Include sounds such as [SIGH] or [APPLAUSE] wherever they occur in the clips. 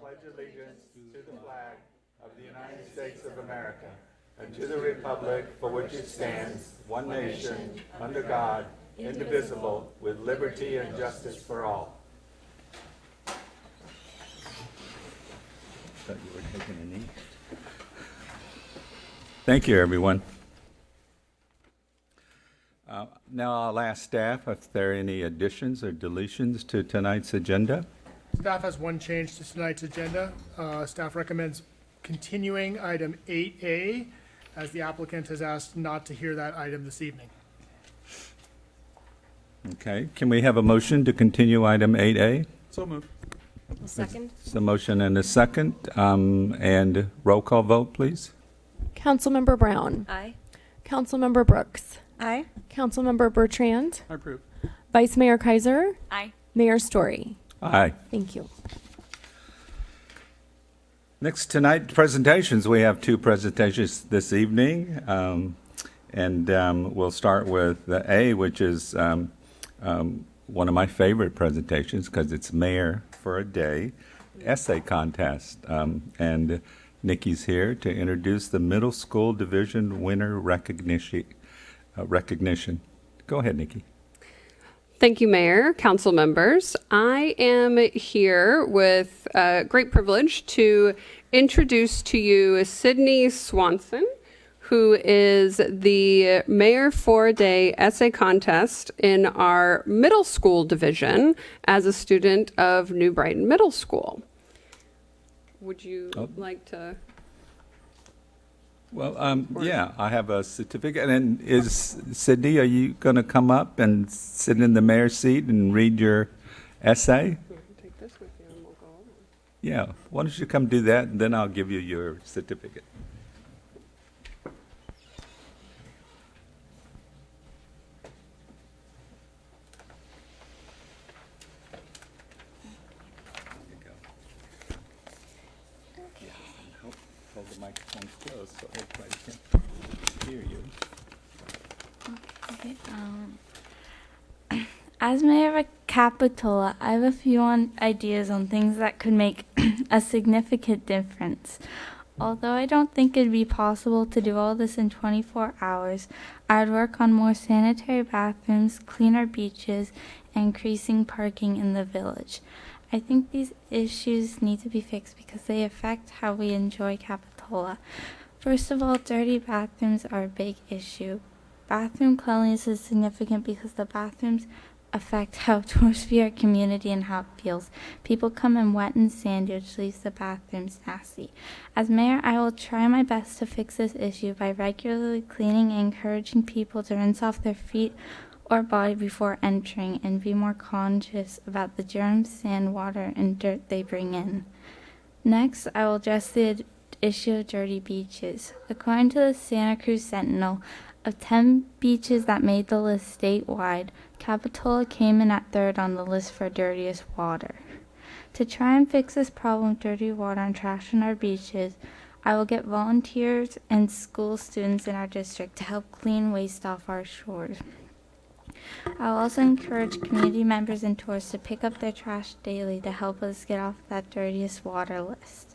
pledge allegiance to the flag of the United States of America and to the republic for which it stands, one nation, under God, indivisible, with liberty and justice for all. You. Thank you, everyone. Uh, Now I'll ask staff if there are any additions or deletions to tonight's agenda. Staff has one change to tonight's agenda. Uh, Staff recommends continuing item 8A, as the applicant has asked not to hear that item this evening. Okay, can we have a motion to continue item 8A? So moved. Second? It's a motion and a second, um, and roll call vote, please. Councilmember Brown. Aye. Councilmember Brooks. Aye. Councilmember Bertrand. I approve. Vice Mayor Keiser. Aye. Mayor Storey. Aye. Thank you. Next tonight, presentations. We have two presentations this evening. Um, and um, we'll start with the A, which is um, um, one of my favorite presentations because it's Mayor for a Day essay contest. Um, and Nikki's here to introduce the middle school division winner recognition. Uh, recognition. Go ahead, Nikki. Thank you, Mayor, council members. I am here with uh, great privilege to introduce to you Sydney Swanson, who is the Mayor for a Day essay contest in our middle school division as a student of New Brighton Middle School. Would you Oh. like to? Well, um, yeah, I have a certificate. And is Sydney, are you going to come up and sit in the mayor's seat and read your essay? Take this with you and we'll go over. Yeah, why don't you come do that, and then I'll give you your certificate. There you go. Yeah, and hold- Hold the microphone close so everybody can hear you. Okay, um, as Capitola, I have a few on ideas on things that could make [CLEARS THROAT] a significant difference. Although I don't think it'd be possible to do all this in 24 hours, I'd work on more sanitary bathrooms, cleaner beaches, and increasing parking in the village. I think these issues need to be fixed because they affect how we enjoy Capitola. First of all, dirty bathrooms are a big issue. Bathroom cleanliness is significant because the bathrooms affect how tourists view our community and how it feels. People come in wet and sandy, which leaves the bathrooms nasty. As mayor, I will try my best to fix this issue by regularly cleaning and encouraging people to rinse off their feet or body before entering and be more conscious about the germs, sand, water, and dirt they bring in. Next, I will address the issue of dirty beaches. According to the Santa Cruz Sentinel, of 10 beaches that made the list statewide, Capitola came in at third on the list for dirtiest water. To try and fix this problem of dirty water and trash on our beaches, I will get volunteers and school students in our district to help clean waste off our shores. I will also encourage community members and tourists to pick up their trash daily to help us get off that dirtiest water list.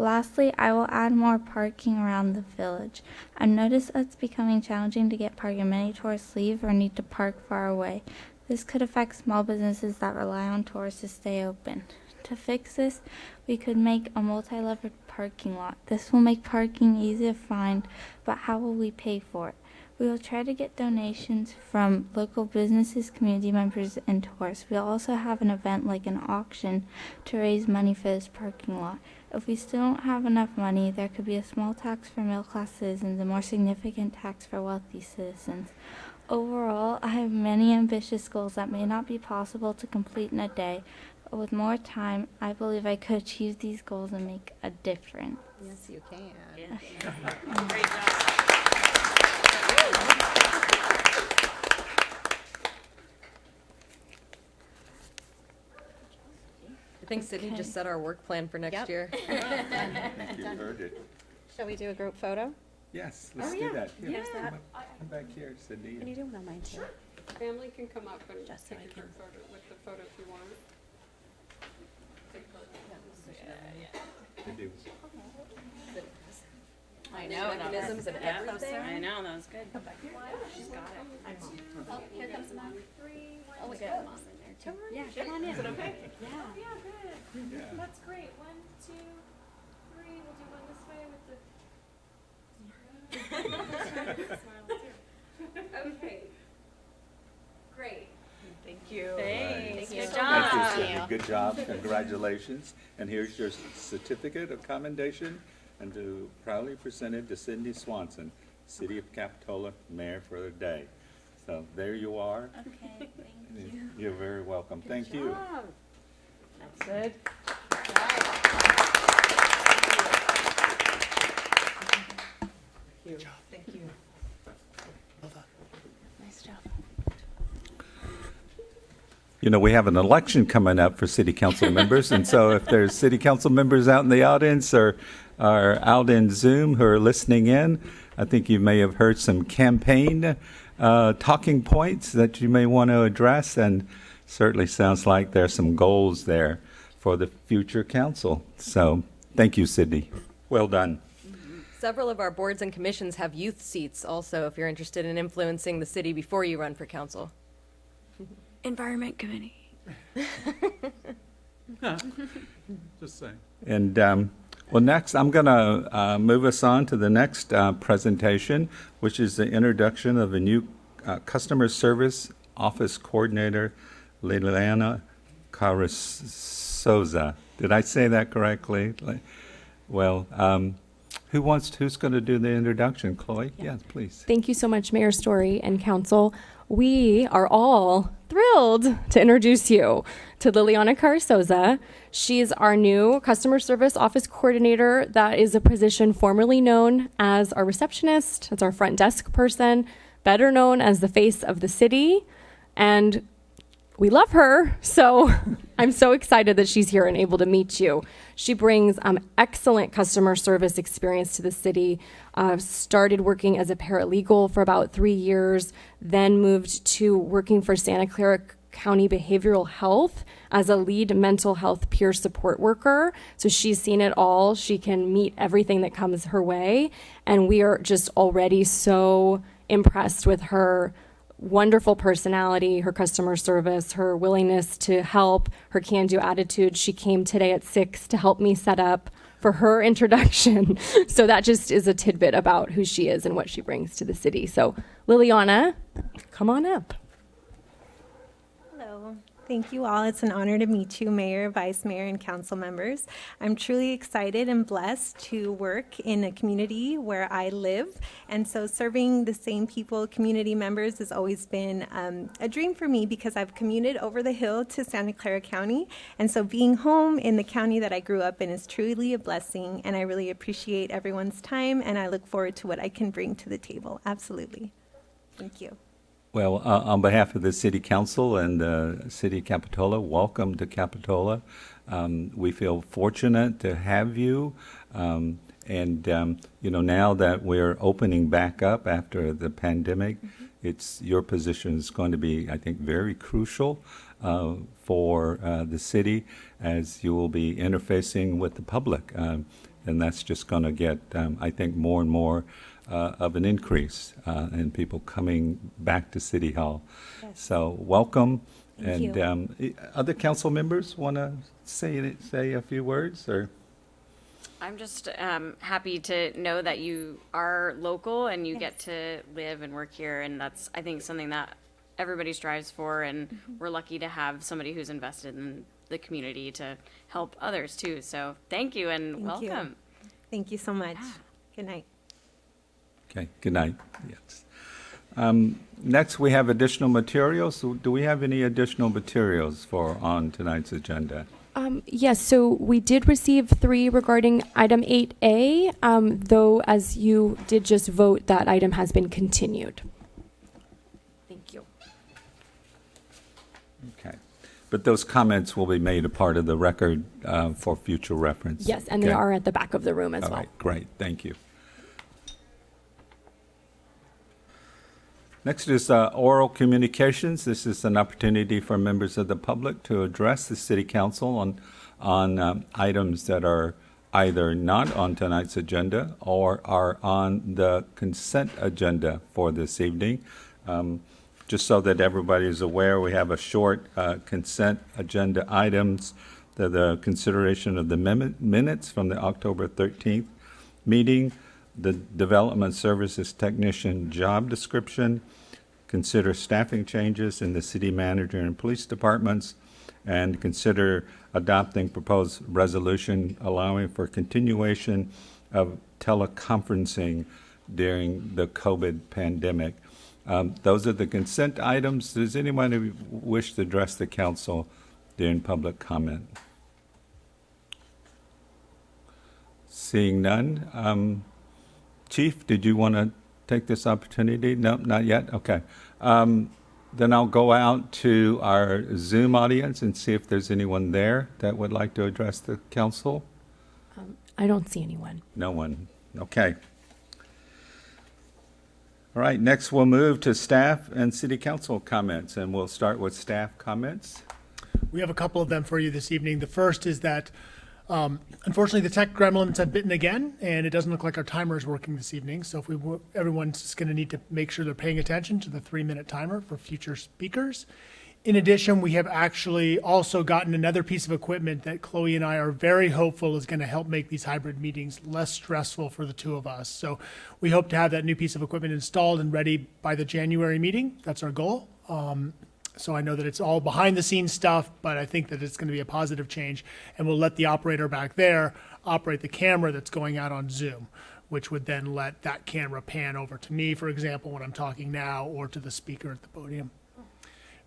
Lastly, I will add more parking around the village. I've noticed that it's becoming challenging to get parking. Many tourists leave or need to park far away. This could affect small businesses that rely on tourists to stay open. To fix this, we could make a multi-level parking lot. This will make parking easy to find, but how will we pay for it? We will try to get donations from local businesses, community members, and tourists. We'll also have an event like an auction to raise money for this parking lot. If we still don't have enough money, there could be a small tax for middle class citizens and more significant tax for wealthy citizens. Overall, I have many ambitious goals that may not be possible to complete in a day, but with more time, I believe I could achieve these goals and make a difference. Yes, you can. I [LAUGHS] think Sydney just set our work plan for next Yep. year. [LAUGHS] I think you heard it. Shall we do a group photo? Yes, oh, let's Oh, do yeah. that. Here, Here's come that. up- Come back here, Sydney. Can you do one on mine too? Family can come up and Just so take I a group photo with the photo if you want. Take photo. I know. that was- Mechanisms and yeah, everything. I know, that was good. She's got it. Oh, here comes Mom. Oh, we got Mom in there too. Yeah, come on in. Is it okay? Yeah. That's great. One, two, three. We'll do one this way with the. [LAUGHS] Okay. Great. Thank you. Thanks. Good Good job. Thank you, Cindy. Good job, congratulations. And here's your certificate of commendation and to proudly presented to Cindy Swanson, City of Capitola Mayor for the day. So there you are. Okay, thank you. You're very welcome. Thank you. Good. Thank you. Nice job. You know, we have an election coming up for city council members, and so if there's city council members out in the audience or are out in Zoom who are listening in, I think you may have heard some campaign uh, talking points that you may want to address, and certainly sounds like there's some goals there for the future council. So, thank you, Sydney. Well done. Several of our boards and commissions have youth seats also, if you're interested in influencing the city before you run for council. Environment Committee. [LAUGHS] [LAUGHS] Just saying. And, um, well, next, I'm going to uh, move us on to the next uh, presentation, which is the introduction of a new uh, customer service office coordinator, Liliana Carrizosa. Did I say that correctly? Well, um, who wants, who's going to do the introduction? Chloe? Yes, please. Thank you so much, Mayor Storey and Council. We are all thrilled to introduce you to Liliana Carsoza. She's our new customer service office coordinator. That is a position formerly known as our receptionist. It's our front desk person, better known as the face of the city. And we love her. So [LAUGHS] I'm so excited that she's here and able to meet you. She brings um, excellent customer service experience to the city. Uh, started working as a paralegal for about three years, then moved to working for Santa Clara County Behavioral Health as a lead mental health peer support worker. So she's seen it all. She can meet everything that comes her way. And we are just already so impressed with her wonderful personality, her customer service, her willingness to help, her can do attitude. She came today at six to help me set up for her [LAUGHS] introduction. so that just is a tidbit about who she is and what she brings to the city. So, Liliana, come on up. Thank you all. It's an honor to meet you, Mayor, Vice Mayor, and council members. I'm truly excited and blessed to work in a community where I live. And so serving the same people, community members, has always been um, a dream for me because I've commuted over the hill to Santa Clara County. And so being home in the county that I grew up in is truly a blessing. And I really appreciate everyone's time. And I look forward to what I can bring to the table. Absolutely. Thank you. Well, uh, on behalf of the City Council and the City of Capitola, welcome to Capitola. Um, we feel fortunate to have you. Um, and, um, you know, now that we're opening back up after the pandemic, it's your position is going to be, I think, very crucial uh, for uh, the city as you will be interfacing with the public. And that's just going to get, um, I think, more and more uh, of an increase uh, in people coming back to City Hall. So welcome. Thank and. Um, other council members want to say say a few words or. I'm just um, happy to know that you are local and you get to live and work here, and that's I think something that everybody strives for, and Mm-hmm. we're lucky to have somebody who's invested in the community to help others too. So thank you and Thank you. welcome. Thank you so much. Good night. Okay, good night. Yes. Um, next, we have additional materials. So do we have any additional materials for on tonight's agenda? Um, yes, so we did receive three regarding item 8A, um, though, as you did just vote, that item has been continued. Thank you. Okay. But those comments will be made a part of the record uh, for future reference. Yes, and they are at the back of the room as All well. right, great, thank you. Next is uh, oral communications. This is an opportunity for members of the public to address the city council on on um, items that are either not on tonight's agenda or are on the consent agenda for this evening. Um, Just so that everybody is aware, we have a short uh, consent agenda items, the, the consideration of the min- minutes from the October 13th meeting, the Development Services Technician job description, consider staffing changes in the city manager and police departments, and consider adopting proposed resolution allowing for continuation of teleconferencing during the COVID pandemic. Um, Those are the consent items. Does anyone who wish to address the council during public comment? Seeing none. um, Chief, did you want to take this opportunity? No, not yet? Okay. Um, Then I'll go out to our Zoom audience and see if there's anyone there that would like to address the council. I don't see anyone. No one. Okay. All right, next we'll move to staff and city council comments, and we'll start with staff comments. We have a couple of them for you this evening. The first is that, um, unfortunately, the tech gremlins have bitten again, and it doesn't look like our timer is working this evening. So if we, everyone's just going to need to make sure they're paying attention to the three-minute timer for future speakers. In addition, we have actually also gotten another piece of equipment that Chloe and I are very hopeful is going to help make these hybrid meetings less stressful for the two of us. So we hope to have that new piece of equipment installed and ready by the January meeting. That's our goal. Um, so I know that it's all behind the scenes stuff, but I think that it's going to be a positive change. And we'll let the operator back there operate the camera that's going out on Zoom, which would then let that camera pan over to me, for example, when I'm talking now, or to the speaker at the podium.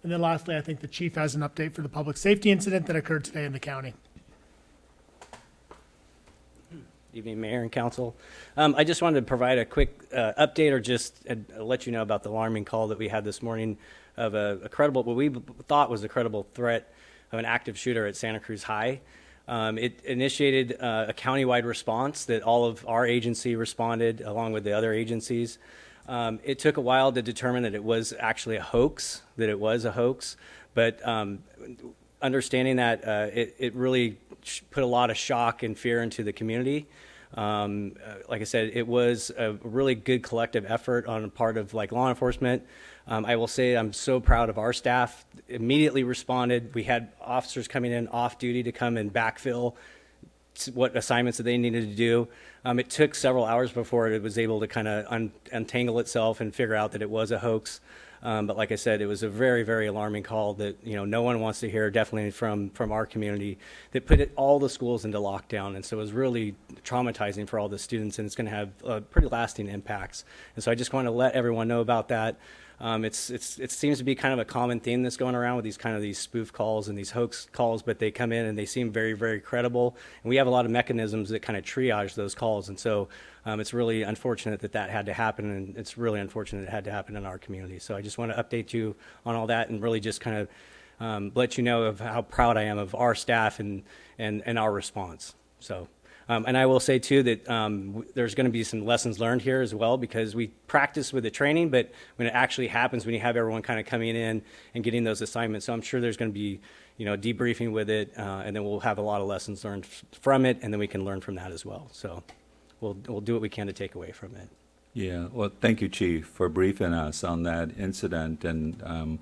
And then lastly, I think the chief has an update for the public safety incident that occurred today in the county. Evening, Mayor and Council. Um, I just wanted to provide a quick uh, update or just uh, let you know about the alarming call that we had this morning of a, a credible, what we thought was a credible threat of an active shooter at Santa Cruz High. Um, it initiated uh, a countywide response that all of our agency responded along with the other agencies. Um, it took a while to determine that it was actually a hoax, that it was a hoax, but um, understanding that uh, it, it really put a lot of shock and fear into the community. Um, uh, like I said, it was a really good collective effort on the part of like law enforcement. Um, I will say I'm so proud of our staff. Immediately responded. We had officers coming in off duty to come and backfill what assignments that they needed to do. Um, it took several hours before it was able to kind of un- untangle itself and figure out that it was a hoax. Um, but like I said, it was a very, very alarming call that you know no one wants to hear. Definitely from from our community that put it, all the schools into lockdown, and so it was really traumatizing for all the students, and it's going to have uh, pretty lasting impacts. And so I just want to let everyone know about that. Um, it's, it's, it seems to be kind of a common theme that's going around with these kind of these spoof calls and these hoax calls, but they come in and they seem very, very credible. And we have a lot of mechanisms that kind of triage those calls. And so um, it's really unfortunate that that had to happen, and it's really unfortunate it had to happen in our community. So I just want to update you on all that and really just kind of um, let you know of how proud I am of our staff and, and, and our response. So. Um, and I will say too that um, there's going to be some lessons learned here as well because we practice with the training, but when it actually happens, when you have everyone kind of coming in and getting those assignments, so I'm sure there's going to be, you know, debriefing with it, uh, and then we'll have a lot of lessons learned from it, and then we can learn from that as well. So we'll we'll do what we can to take away from it. Yeah, well, thank you, Chief, for briefing us on that incident. And um,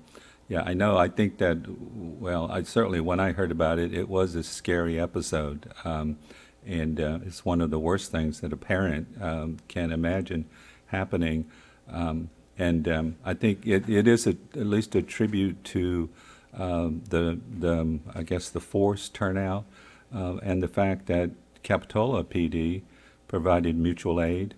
yeah, I know, I think that, well, I certainly, when I heard about it, it was a scary episode. Um, and uh, it's one of the worst things that a parent um, can imagine happening. Um, and um, I think it, it is a, at least a tribute to um, the, the, um, I guess, the force turnout uh, and the fact that Capitola PD provided mutual aid.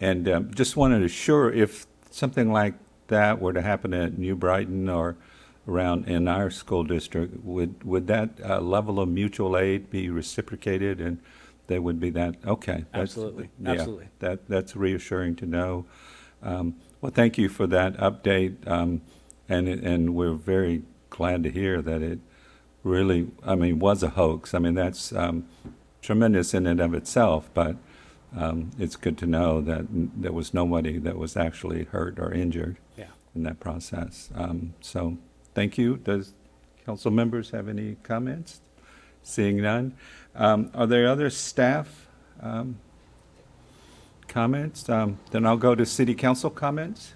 And just wanted to assure if something like that were to happen at New Brighton or around in our school district, would would that uh, level of mutual aid be reciprocated, and there would be that? Okay, Absolutely. yeah, Absolutely. That that's reassuring to know. Um, well, thank you for that update, um, and and we're very glad to hear that it really, I mean, was a hoax. I mean, that's um, tremendous in and of itself, but um, it's good to know that there was nobody that was actually hurt or injured Yeah. in that process. Um, so, thank you. Does council members have any comments? Seeing none. Um, Are there other staff um, comments? Um, Then I'll go to city council comments.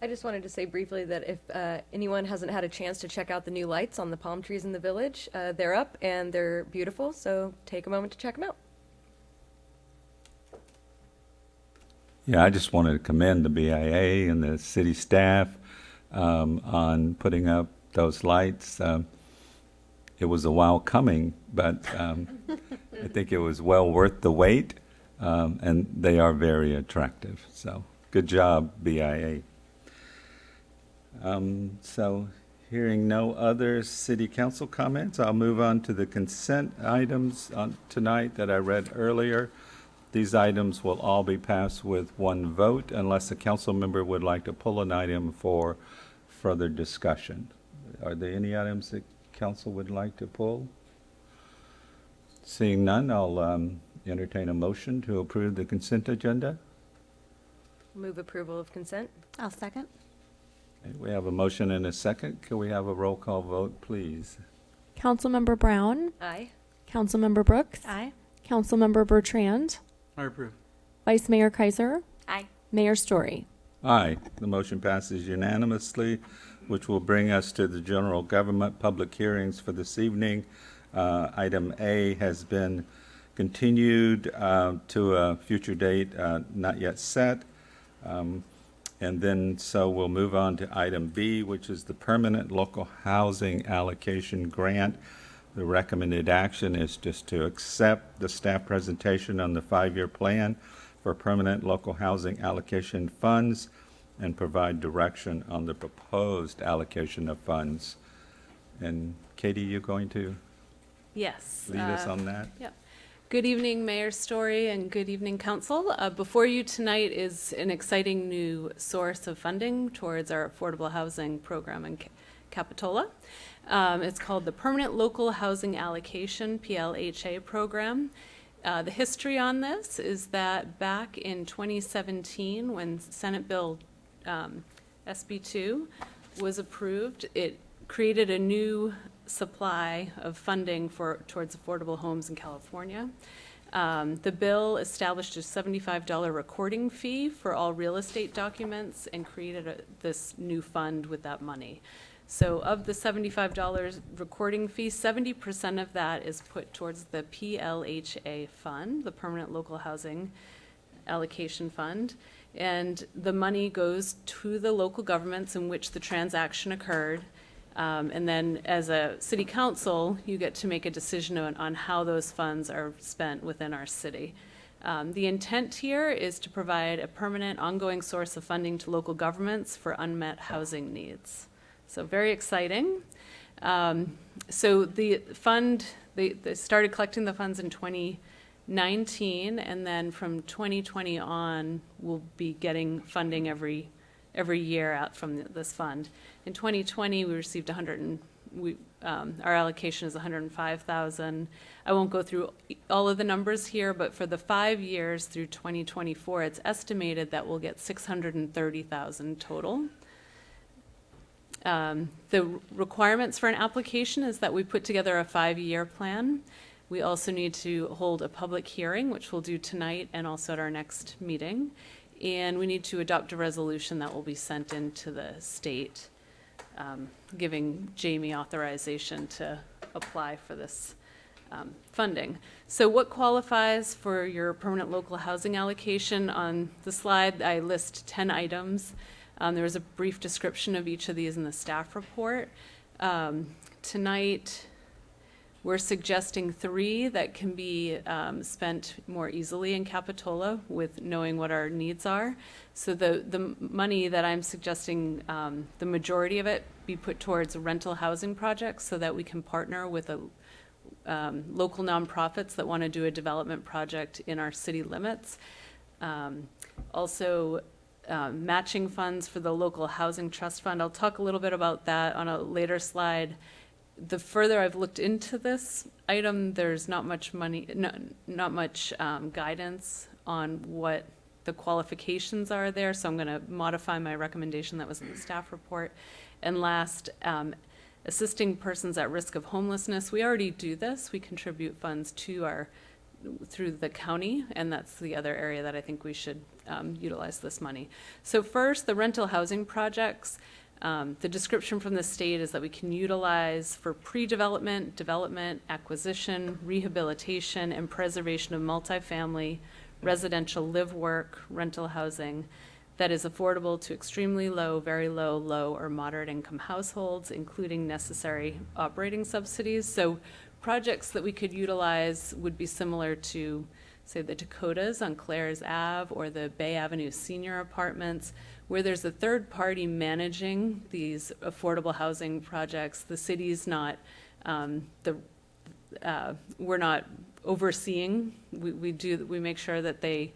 I just wanted to say briefly that if uh, anyone hasn't had a chance to check out the new lights on the palm trees in the village, uh, they're up and they're beautiful, so take a moment to check them out. Yeah, I just wanted to commend the BIA and the city staff um, on putting up those lights. Um, It was a while coming, but um, I think it was well worth the wait, um, and they are very attractive. So, good job, BIA. Um, So, hearing no other city council comments, I'll move on to the consent items on tonight that I read earlier. These items will all be passed with one vote unless a council member would like to pull an item for further discussion. Are there any items that council would like to pull? Seeing none, I'll um, entertain a motion to approve the consent agenda. Move approval of consent. I'll second. Okay, We have a motion and a second. Can we have a roll call vote, please? Councilmember Brown, Aye. Councilmember Brooks, Aye. Councilmember Bertrand, I approve. Vice Mayor Keiser, Aye. Mayor Storey. Aye, the motion passes unanimously, which will bring us to the general government public hearings for this evening. Uh, Item A has been continued uh, to a future date uh, not yet set. Um, And then, so we'll move on to item B, which is the permanent local housing allocation grant. The recommended action is just to accept the staff presentation on the five-year plan for permanent local housing allocation funds and provide direction on the proposed allocation of funds. And Katie, you going to Yes. lead us uh, on that? Yep. Good evening, Mayor Storey, and good evening, Council. Uh, Before you tonight is an exciting new source of funding towards our affordable housing program in Capitola. Um, It's called the Permanent Local Housing Allocation, PLHA program. Uh, The history on this is that back in 2017, when Senate Bill um, SB 2 was approved, it created a new supply of funding for, towards affordable homes in California. Um, The bill established a $75 recording fee for all real estate documents and created a- this new fund with that money. So of the $75 recording fee, 70% of that is put towards the PLHA fund, the Permanent Local Housing Allocation Fund. And the money goes to the local governments in which the transaction occurred. Um, And then as a city council, you get to make a decision on, on how those funds are spent within our city. Um, The intent here is to provide a permanent, ongoing source of funding to local governments for unmet housing needs. So very exciting. Um, So the fund, they, they started collecting the funds in 2019, and then from 2020 on, we'll be getting funding every, every year out from th- this fund. In 2020, we received 100 and, we, um, our allocation is 105,000. I won't go through all of the numbers here, but for the five years through 2024, it's estimated that we'll get 630,000 total. Um, The requirements for an application is that we put together a five-year plan. We also need to hold a public hearing, which we'll do tonight and also at our next meeting. And we need to adopt a resolution that will be sent into the state, um, giving Jamie authorization to apply for this um, funding. So what qualifies for your permanent local housing allocation? On the slide, I list 10 items. Um, There was a brief description of each of these in the staff report. Um, Tonight, we're suggesting three that can be um, spent more easily in Capitola with knowing what our needs are. So the, the money that I'm suggesting, um, the majority of it be put towards rental housing projects so that we can partner with a, um, local nonprofits that want to do a development project in our city limits. Um, Also, um, matching funds for the local housing trust fund. I'll talk a little bit about that on a later slide. The further I've looked into this item, there's not much money, no, not much um, guidance on what the qualifications are there, so I'm going to modify my recommendation that was in the staff report. And last, um, assisting persons at risk of homelessness. We already do this. We contribute funds to our through the county, and that's the other area that I think we should um, utilize this money. So first, the rental housing projects. Um, the description from the state is that we can utilize for pre-development, development, acquisition, rehabilitation, and preservation of multifamily, residential live-work, rental housing that is affordable to extremely low, very low, low, or moderate income households, including necessary operating subsidies. So projects that we could utilize would be similar to, say, the Dakotas on Claire's Ave or the Bay Avenue Senior Apartments, where there's a third party managing these affordable housing projects. The city's not, um, the, uh, we're not overseeing. We, we do, we make sure that they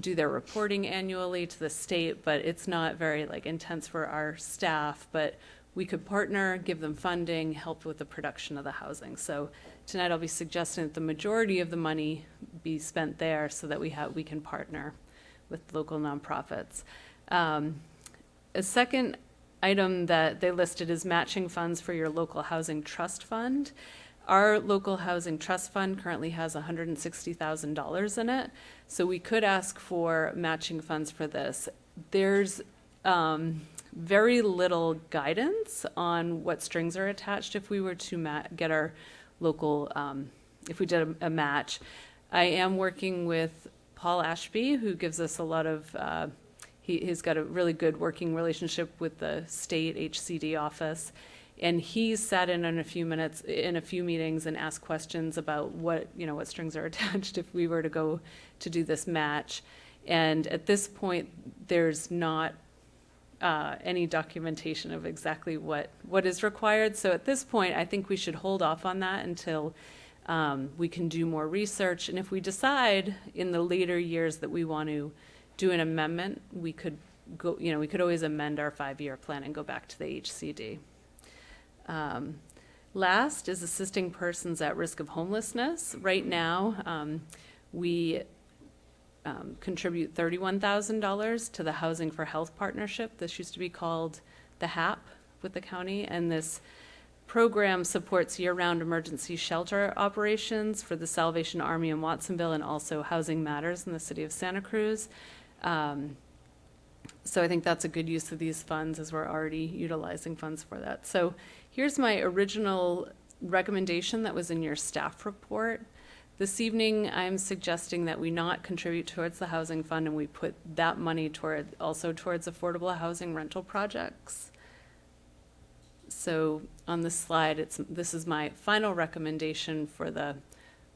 do their reporting annually to the state, but it's not very like intense for our staff. But we could partner, give them funding, help with the production of the housing. So tonight I'll be suggesting that the majority of the money be spent there so that we have, we can partner with local nonprofits. Um, a second item that they listed is matching funds for your local housing trust fund. Our local housing trust fund currently has $160,000 in it, so we could ask for matching funds for this. There's um, very little guidance on what strings are attached if we were to get our local, um, if we did a, a match. I am working with Paul Ashby, who gives us a lot of, uh, he, he's got a really good working relationship with the state HCD office. And he's sat in on a few minutes, in a few meetings and asked questions about what, you know, what strings are [LAUGHS] attached if we were to go to do this match. And at this point, there's not uh, any documentation of exactly what, what is required. So at this point, I think we should hold off on that until um, we can do more research. And if we decide in the later years that we want to do an amendment, we could go, you know, we could always amend our five-year plan and go back to the HCD. Um, last is assisting persons at risk of homelessness. Right now, um, we um, contribute $31,000 to the Housing for Health Partnership. This used to be called the HAP with the county, and this program supports year-round emergency shelter operations for the Salvation Army in Watsonville and also Housing Matters in the city of Santa Cruz. Um, so I think that's a good use of these funds as we're already utilizing funds for that. So here's my original recommendation that was in your staff report. This evening, I'm suggesting that we not contribute towards the housing fund and we put that money toward, also towards affordable housing rental projects. So on this slide, it's, this is my final recommendation for the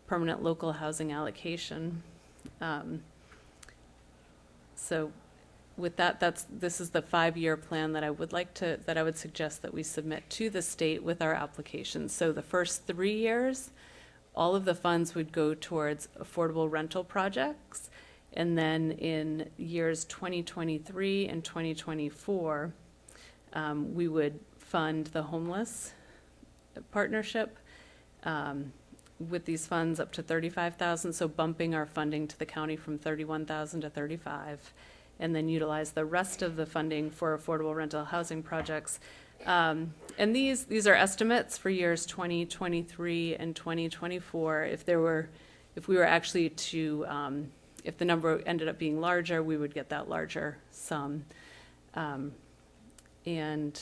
permanent local housing allocation. Um, so with that, that's, this is the five-year plan that I would like to, that I would suggest that we submit to the state with our application. So the first three years, all of the funds would go towards affordable rental projects. And then in years 2023 and 2024, um, we would fund the homeless partnership um, with these funds up to 35,000, so bumping our funding to the county from 31,000 to 35, and then utilize the rest of the funding for affordable rental housing projects. Um, and these these are estimates for years 2023 and 2024. If there were, if we were actually to, um, if the number ended up being larger, we would get that larger sum. Um, and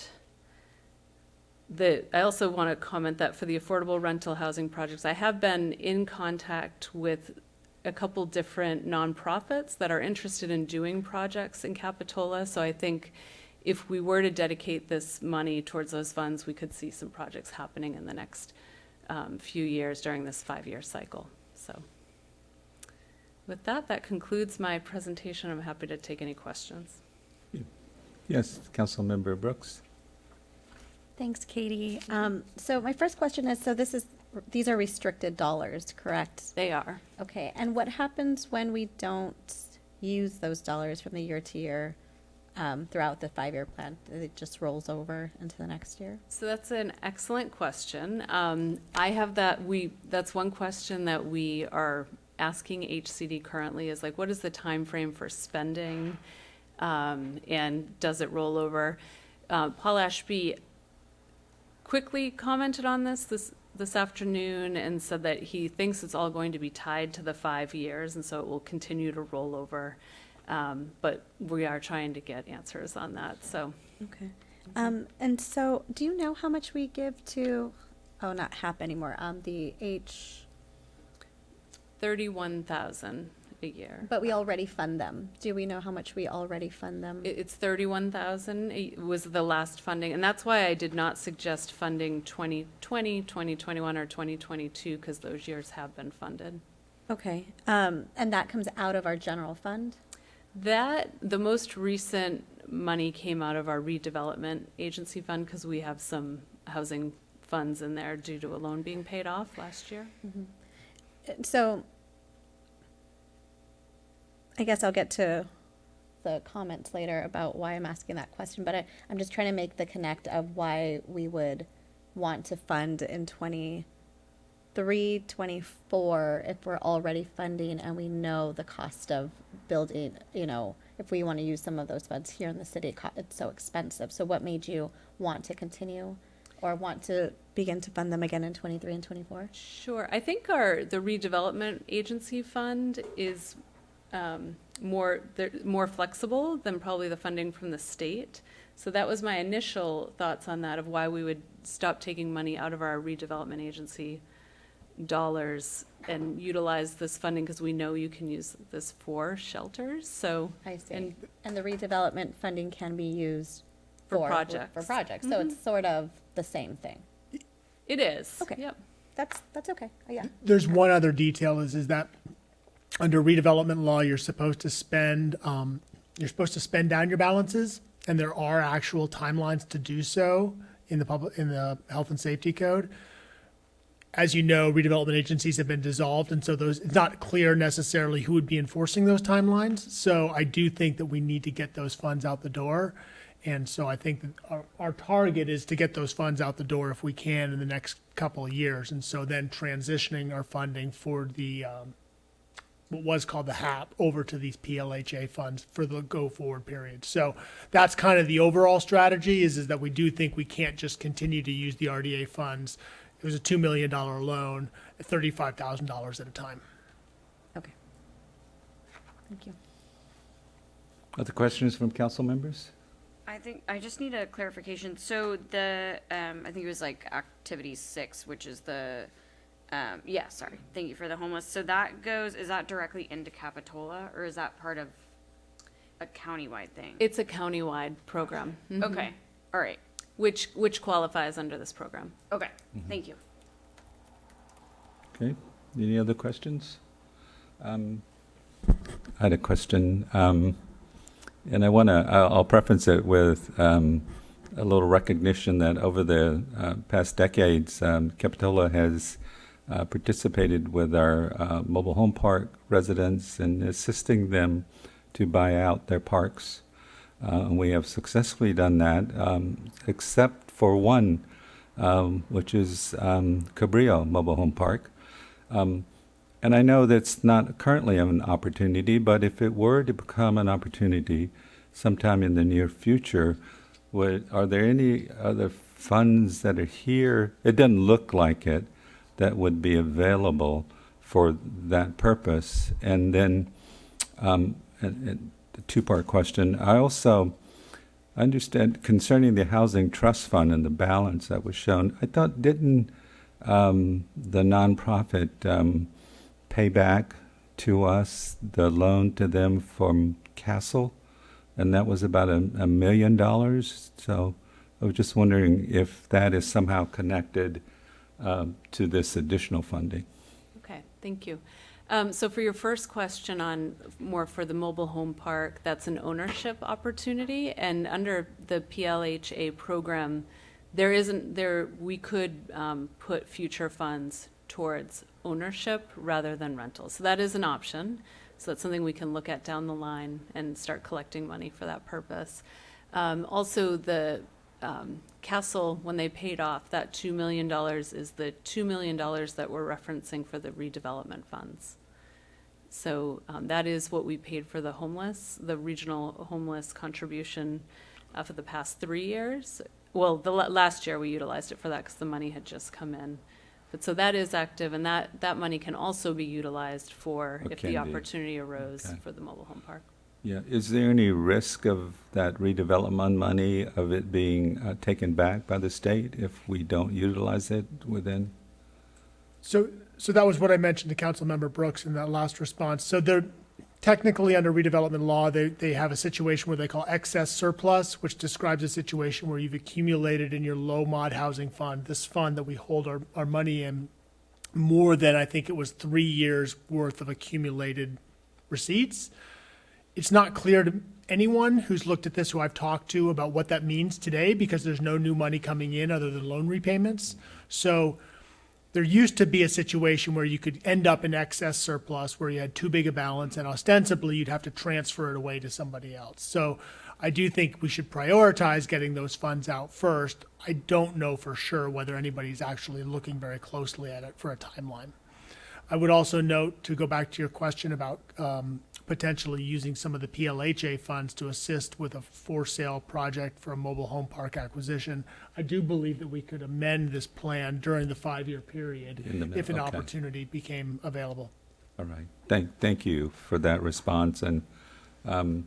the, I also want to comment that for the affordable rental housing projects, I have been in contact with a couple different nonprofits that are interested in doing projects in Capitola. So I think if we were to dedicate this money towards those funds, we could see some projects happening in the next um, few years during this five-year cycle. So with that, that concludes my presentation. I'm happy to take any questions. Yes, Councilmember Brooks. Thanks, Katie. Um, so my first question is, so this is, these are restricted dollars, correct? They are. Okay, and what happens when we don't use those dollars from the year to year um, throughout the five-year plan? It just rolls over into the next year? So that's an excellent question. Um, I have that, we, that's one question that we are asking HCD currently is like, what is the time frame for spending? Um, and does it roll over? Uh, Paul Ashby quickly commented on this this this afternoon and said that he thinks it's all going to be tied to the five years, and so it will continue to roll over. Um, but we are trying to get answers on that. So Okay. Um, and so, do you know how much we give to, oh, not HAP anymore, um, the H, thirty-one thousand a year. but we already fund them. Do we know how much we already fund them? It- It's thirty-one thousand was the last funding, and that's why I did not suggest funding 2020, 2021, or twenty twenty-two, because those years have been funded. Okay, um, and that comes out of our general fund? That, the most recent money came out of our redevelopment agency fund, because we have some housing funds in there due to a loan being paid off last year. Uh, So, I guess I'll get to the comments later about why I'm asking that question, but I, I'm just trying to make the connect of why we would want to fund in twenty-three, twenty-four, if we're already funding and we know the cost of building, you know, if we want to use some of those funds here in the city, it's so expensive. So what made you want to continue or want to begin to fund them again in twenty-three and twenty-four? Sure. I think our, the redevelopment agency fund is um, more, they're more flexible than probably the funding from the state. So that was my initial thoughts on that of why we would stop taking money out of our redevelopment agency dollars and utilize this funding because we know you can use this for shelters. So I see. And- And the redevelopment funding can be used For for. projects. For projects, so it's sort of the same thing. it is. Okay. Yep. That's, that's okay, Uh, yeah. There's one other detail is, is that under redevelopment law, you're supposed to spend, um, you're supposed to spend down your balances, and there are actual timelines to do so in the public, in the health and safety code. As you know, redevelopment agencies have been dissolved, and so those, it's not clear necessarily who would be enforcing those timelines. So I do think that we need to get those funds out the door. And so I think that our, our target is to get those funds out the door if we can in the next couple of years. And so then transitioning our funding for the, um, what was called the HAP over to these PLHA funds for the go forward period. So that's kind of the overall strategy is, is that we do think we can't just continue to use the RDA funds. It was a $2 million loan $35,000 at a time. Okay. Thank you. Other questions from council members? I think, I just need a clarification. So the, um, I think it was like activity six, which is the, um, yeah, sorry. Thank you for the homeless. So that goes, is that directly into Capitola or is that part of a countywide thing? It's a countywide program. Mhm. Okay, all right, Which, which qualifies under this program. okay, thank you. Okay, any other questions? Um, I had a question, um, and I want to, I'll I'll preface it with um, a little recognition that over the uh, past decades, um, Capitola has uh, participated with our uh, mobile home park residents and assisting them to buy out their parks. Uh, we have successfully done that, um, except for one, um, which is um, Cabrillo Mobile Home Park. Um, and I know that's not currently an opportunity, but if it were to become an opportunity sometime in the near future, would, are there any other funds that are here? It doesn't look like it that would be available for that purpose. And then, um, and, and two-part question. I also understand concerning the housing trust fund and the balance that was shown. I thought didn't um, the nonprofit um, pay back to us the loan to them from Castle, and that was about a, a million dollars. So I was just wondering if that is somehow connected um, to this additional funding. Okay, thank you. Um, so for your first question on more for the mobile home park, that's an ownership opportunity, and under the PLHA program, there isn't there we could um, put future funds towards ownership rather than rental. So that is an option. So that's something we can look at down the line and start collecting money for that purpose. Um, also, the um, Castle, when they paid off, that $2 million is the $2 million that we're referencing for the redevelopment funds. So um, that is what we paid for the homeless, the regional homeless contribution uh, for the past three years. well, the la- last year we utilized it for that because the money had just come in. But so that is active, and that, that money can also be utilized for, Or if can the be. opportunity arose Okay. for the mobile home park. Yeah, is there any risk of that redevelopment money, of it being uh, taken back by the state if we don't utilize it within? So, so that was what I mentioned to Councilmember Brooks in that last response. So they're technically under redevelopment law, they, they have a situation where they call excess surplus, which describes a situation where you've accumulated in your low mod housing fund, this fund that we hold our, our money in, more than I think it was three years worth of accumulated receipts. It's not clear to anyone who's looked at this, who I've talked to, about what that means today, because there's no new money coming in other than loan repayments. So there used to be a situation where you could end up in excess surplus where you had too big a balance and ostensibly you'd have to transfer it away to somebody else. So I do think we should prioritize getting those funds out first. I don't know for sure whether anybody's actually looking very closely at it for a timeline. I would also note, to go back to your question about um, potentially using some of the PLHA funds to assist with a for-sale project for a mobile home park acquisition, I do believe that we could amend this plan during the five-year period In the mid- if an okay. opportunity became available. All right. Thank, thank you for that response. And, um,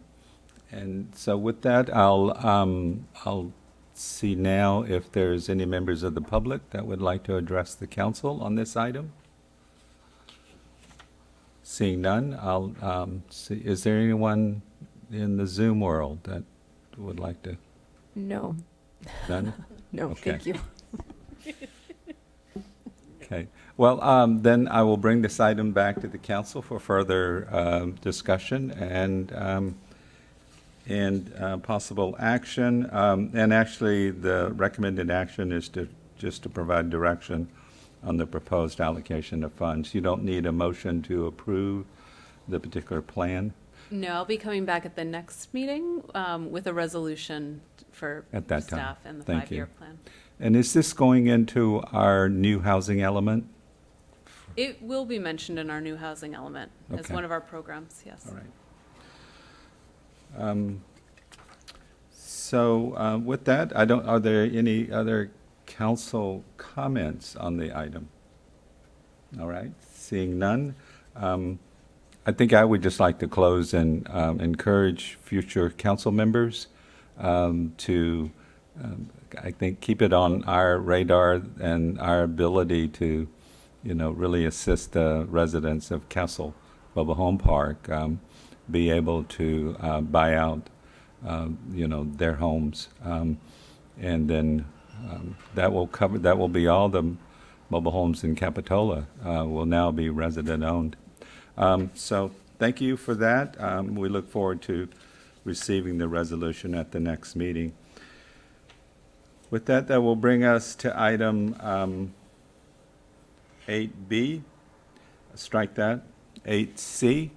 and so with that, I'll, um, I'll see now if there's any members of the public that would like to address the council on this item. Seeing none, I'll, um, see, is there anyone in the Zoom world that would like to, No, none? [LAUGHS] no, Okay. thank you. Okay, well, um, then I will bring this item back to the council for further, um, discussion and, um, and, uh, possible action. Um, and actually, the recommended action is to, just to provide direction on the proposed allocation of funds. You don't need a motion to approve the particular plan No, I'll be coming back at the next meeting um, with a resolution for at that time. staff and the Thank five-year you. plan. And is this going into our new housing element? It will be mentioned in our new housing element as Okay. one of our programs, yes. All right. Um, So uh, with that, I don't, are there any other council comments on the item? All right, seeing none, um, I think I would just like to close and um, encourage future council members um, to, um, I think, keep it on our radar and our ability to, you know, really assist the residents of Castle Mobile Home Park um, be able to uh, buy out, um, you know, their homes. And then um, that will cover, that will be all the mobile homes in Capitola uh, will now be resident owned. Um, so thank you for that. Um, we look forward to receiving the resolution at the next meeting. With that, that will bring us to item um, 8B. Strike that. 8C,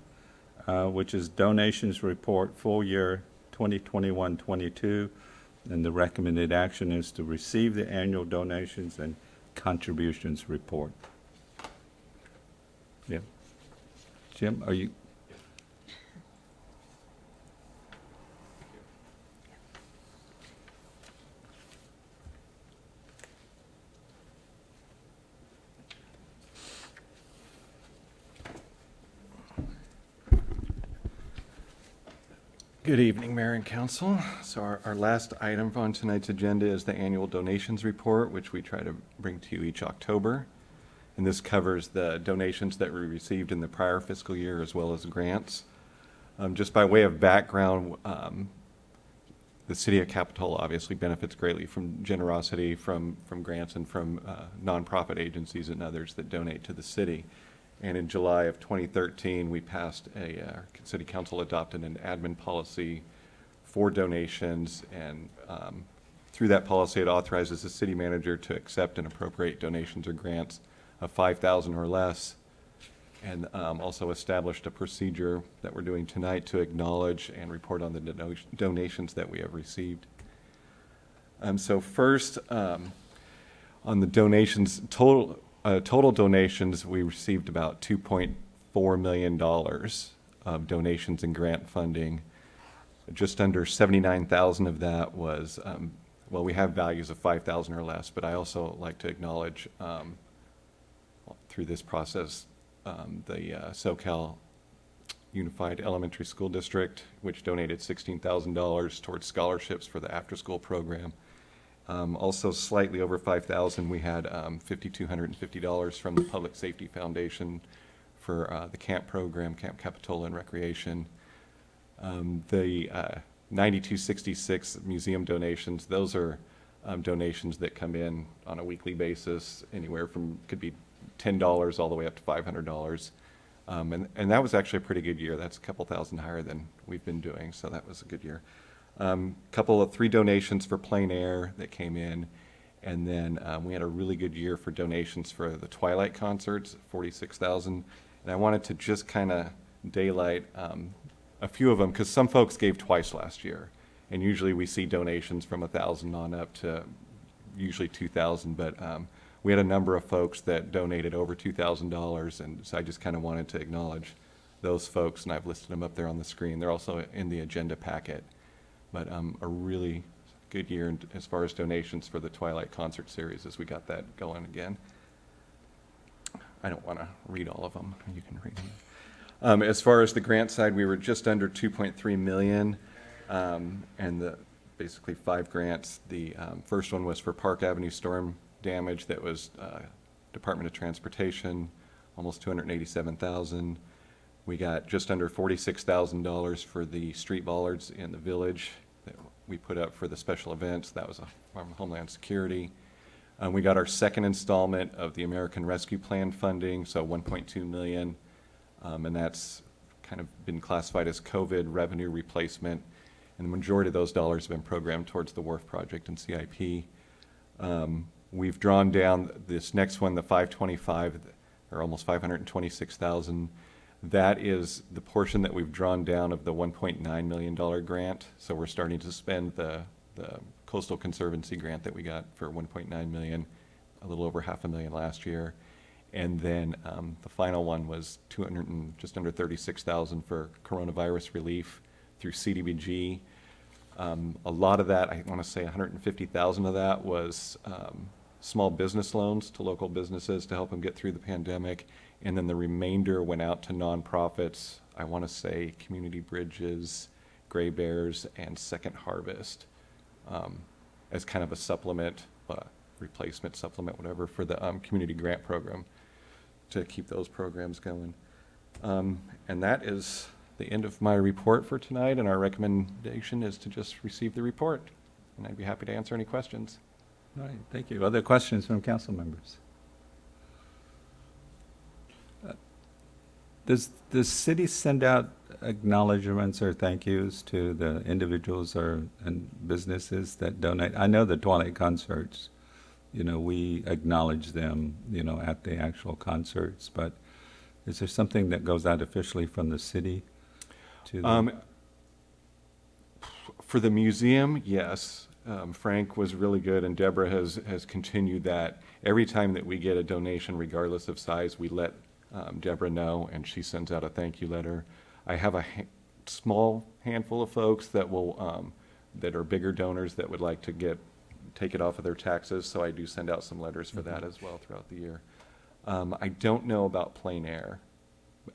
uh, which is donations report full year 2021-22. And the recommended action is to receive the annual donations and contributions report. Yeah. Jim, are you? Good evening, Mayor and Council. So our, our last item on tonight's agenda is the annual donations report, which we try to bring to you each October. And this covers the donations that we received in the prior fiscal year as well as grants. Um, just by way of background, um, the city of Capitola obviously benefits greatly from generosity from, from grants and from uh, nonprofit agencies and others that donate to the city. And in July of 2013, we passed a, uh, city council adopted an admin policy for donations. And um, through that policy, it authorizes the city manager to accept and appropriate donations or grants of 5,000 or less. And um, also established a procedure that we're doing tonight to acknowledge and report on the donations that we have received. Um, So first, um, on the donations, total, uh, total donations, we received about $2.4 million of donations and grant funding. Just under 79,000 of that was um, well, we have values of 5,000 or less, but I also like to acknowledge um, through this process, um, the uh, Soquel Unified Elementary School District, which donated $16,000 towards scholarships for the after-school program. Um, Also slightly over 5,000, we had um, $5,250 from the Public Safety Foundation for uh, the camp program, Camp Capitola and Recreation. Um, The uh, 9266 museum donations, those are um, donations that come in on a weekly basis, anywhere from, could be $10 all the way up to $500. Um, And, and that was actually a pretty good year. That's a couple thousand higher than we've been doing, so that was a good year. Um, Couple of, three donations for plein air that came in. And then um, we had a really good year for donations for the Twilight concerts, 46,000. And I wanted to just kind of daylight um, a few of them, because some folks gave twice last year. And usually we see donations from a 1,000 on up to usually 2,000. But um, we had a number of folks that donated over $2,000. And so I just kind of wanted to acknowledge those folks, and I've listed them up there on the screen. They're also in the agenda packet. But um, a really good year as far as donations for the Twilight Concert Series as we got that going again. I don't want to read all of them. You can read them. Um, As far as the grant side, we were just under 2.3 million. um, And the, basically five grants. The um, first one was for Park Avenue storm damage that was uh, Department of Transportation, almost 287,000. We got just under forty-six thousand dollars for the street bollards in the village that we put up for the special events. That was a- from Homeland Security. Um, we got our second installment of the American Rescue Plan funding, so one point two million. Um, and that's kind of been classified as COVID revenue replacement. And the majority of those dollars have been programmed towards the wharf project and CIP. Um, We've drawn down this next one, the 525, or almost 526,000. That is the portion that we've drawn down of the $1.9 million grant. So we're starting to spend the, the coastal conservancy grant that we got for 1.9 million, a little over half a million last year. And then um, the final one was 200 and, just under 36,000 for coronavirus relief through CDBG. Um, A lot of that, I want to say 150,000 of that was um, small business loans to local businesses to help them get through the pandemic. And then the remainder went out to nonprofits, I want to say Community Bridges, Gray Bears, and Second Harvest, um, as kind of a supplement, uh, replacement supplement, whatever, for the um, community grant program, to keep those programs going. Um, And that is the end of my report for tonight, and our recommendation is to just receive the report. And I'd be happy to answer any questions. All right, thank you. Other questions from council members? Does the city send out acknowledgements or thank yous to the individuals or, and businesses that donate? I know the Twilight concerts, you know, we acknowledge them, you know, at the actual concerts, but is there something that goes out officially from the city to Um, them? For the museum, yes. Um, Frank was really good, and Deborah has, has continued that. Every time that we get a donation, regardless of size, we let um, Deborah know, and she sends out a thank you letter. I have a ha- small handful of folks that will, um, that are bigger donors that would like to get, take it off of their taxes, so I do send out some letters for that as well throughout the year. Um, I don't know about Plein air,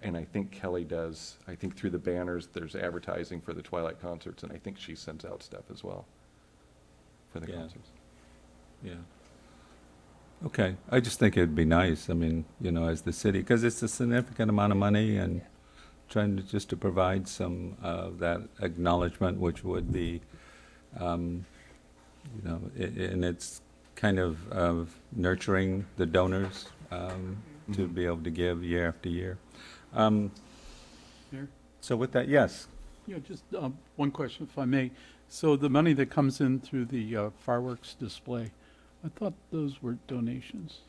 and I think Kelly does. I think through the banners, there's advertising for the Twilight concerts, and I think she sends out stuff as well for the Yeah. concerts. Yeah. Okay, I just think it'd be nice, I mean, you know, as the city, because it's a significant amount of money and trying to, just to provide some of that acknowledgement, which would be, um, you know, i- and it's kind of, of nurturing the donors, um, to be able to give year after year. Um, Mayor? So with that, yes, Yeah, just um, one question, if I may. So the money that comes in through the uh, fireworks display, I thought those were donations.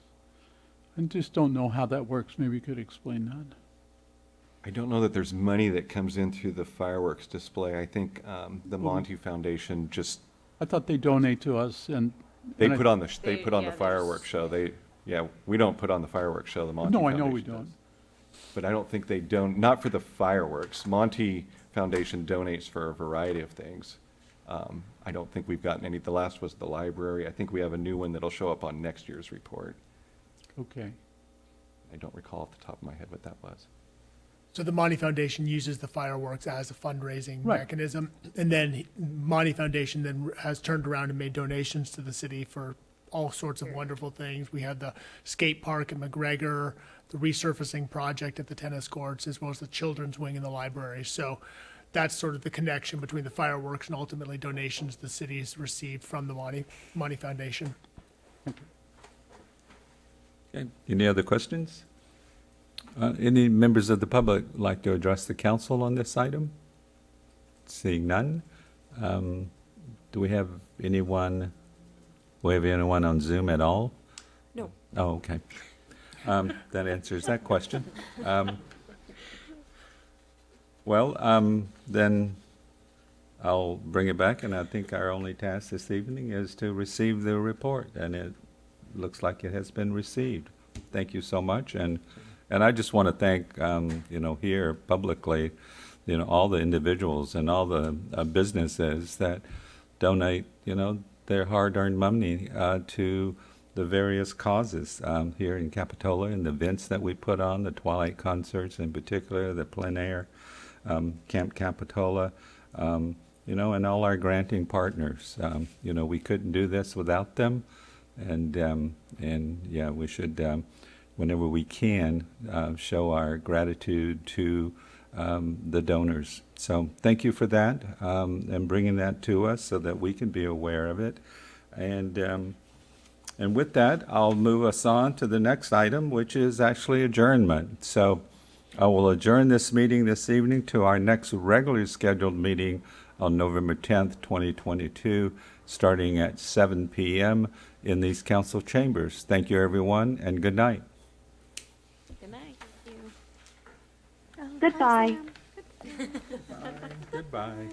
I just don't know how that works. Maybe you could explain that. I don't know that there's money that comes in through the fireworks display. I think um, the Well, Monte Foundation just, I thought they donate to us and. they and I- put on the, sh- they They- put on yeah, the there's- fireworks show. They, yeah, we don't put on the fireworks show, the Monte No, I Foundation know we does. don't. But I don't think they don't, not for the fireworks. Monte Foundation donates for a variety of things. Um, I don't think we've gotten any, the last was the library. I think we have a new one that'll show up on next year's report. Okay. I don't recall off the top of my head what that was. So the Monte Foundation uses the fireworks as a fundraising Right. mechanism, and then Monte Foundation then has turned around and made donations to the city for all sorts of wonderful things. We have the skate park at McGregor, the resurfacing project at the tennis courts, as well as the children's wing in the library. So that's sort of the connection between the fireworks and ultimately donations the city's received from the Monte Monte Foundation. Okay. Any other questions? Uh, Any members of the public like to address the council on this item? Seeing none. Um, Do we have anyone, we have anyone on Zoom at all? No. Oh, okay. Um, That answers that question. Um, Well, um, then I'll bring it back, and I think our only task this evening is to receive the report, and it looks like it has been received. Thank you so much, and, and I just want to thank, um, you know, here publicly, you know, all the individuals and all the uh, businesses that donate, you know, their hard-earned money uh, to the various causes um, here in Capitola and the events that we put on, the Twilight concerts in particular, the plein air, um, Camp Capitola, um, you know, and all our granting partners. Um, you know, we couldn't do this without them, and um, and yeah, we should, um, whenever we can, uh, show our gratitude to the donors. So thank you for that and bringing that to us so that we can be aware of it, and. And with that, I'll move us on to the next item, which is actually adjournment. So I will adjourn this meeting this evening to our next regularly scheduled meeting on November 10th, 2022, starting at 7 p.m. in these council chambers. Thank you, everyone, and good night. Good night. Goodbye. Goodbye.